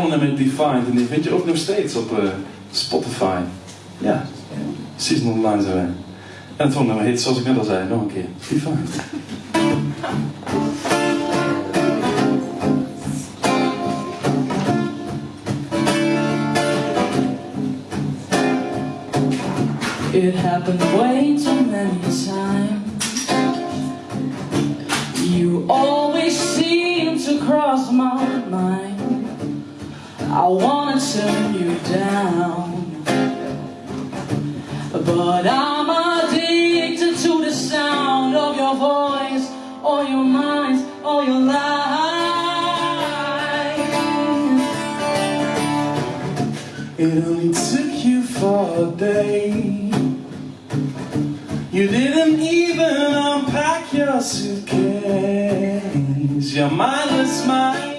volgende met Defined. En die vind je ook nog steeds op uh, Spotify. Ja, Season Online zijn wij. En het volgende heet, zoals ik net al zei, nog een keer. Defined. It happened way too many times You always I wanna turn you down. But I'm addicted to the sound of your voice Or your mind, or your lies It only took you for a day You didn't even unpack your suitcase. Your mindless mind